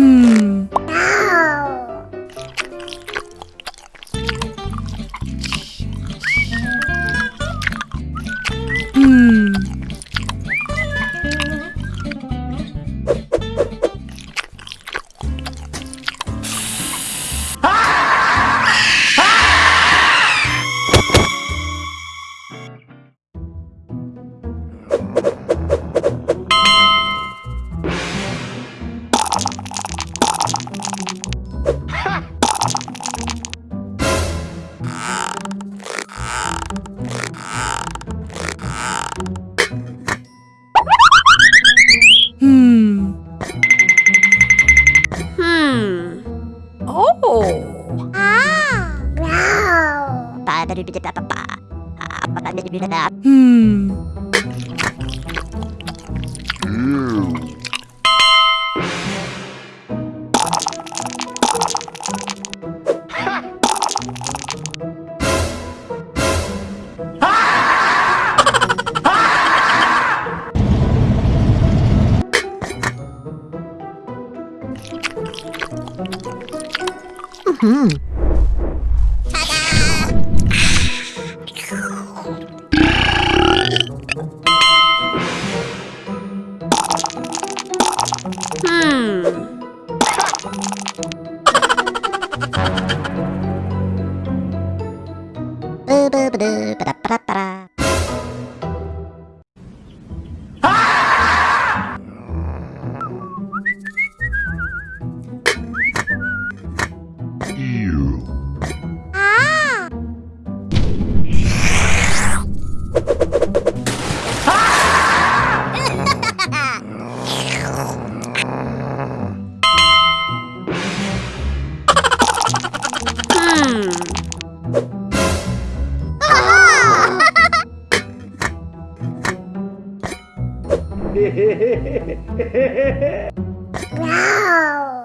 Hmm. Dari bidit apa pa? Apa tadi di bidit apa? Hmm. Hmm. Ba-ba-ba-da-ba-da-ba-da-ba-da. Hmm. Uau!